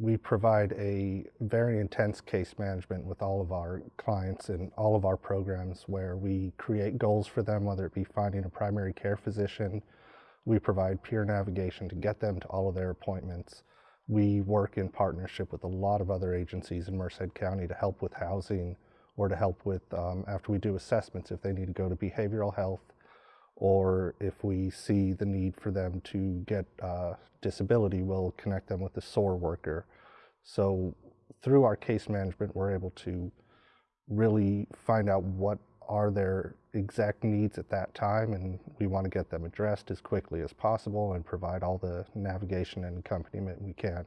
we provide a very intense case management with all of our clients and all of our programs where we create goals for them, whether it be finding a primary care physician. We provide peer navigation to get them to all of their appointments. We work in partnership with a lot of other agencies in Merced County to help with housing or to help with, um, after we do assessments, if they need to go to behavioral health or if we see the need for them to get uh, disability, we'll connect them with a SOAR worker. So through our case management, we're able to really find out what are their exact needs at that time, and we want to get them addressed as quickly as possible and provide all the navigation and accompaniment we can.